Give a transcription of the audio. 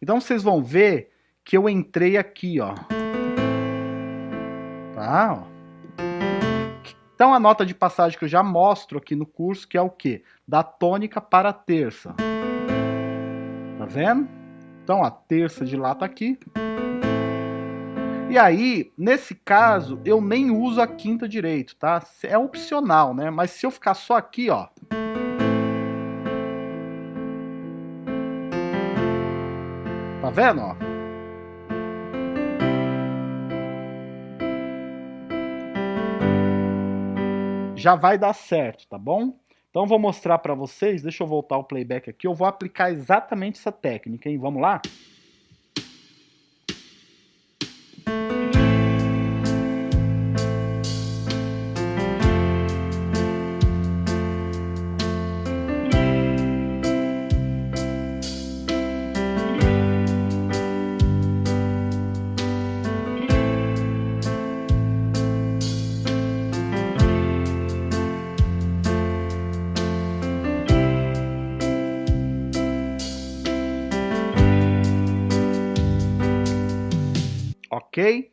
Então vocês vão ver que eu entrei aqui, ó. Tá? Então a nota de passagem que eu já mostro aqui no curso, que é o quê? Da tônica para a terça. Tá vendo? Então a terça de lá tá aqui. E aí, nesse caso, eu nem uso a quinta direito, tá? É opcional, né? Mas se eu ficar só aqui, ó... Tá vendo, ó? Já vai dar certo, tá bom? Então vou mostrar para vocês, deixa eu voltar o playback aqui, eu vou aplicar exatamente essa técnica, hein? Vamos lá? Ok?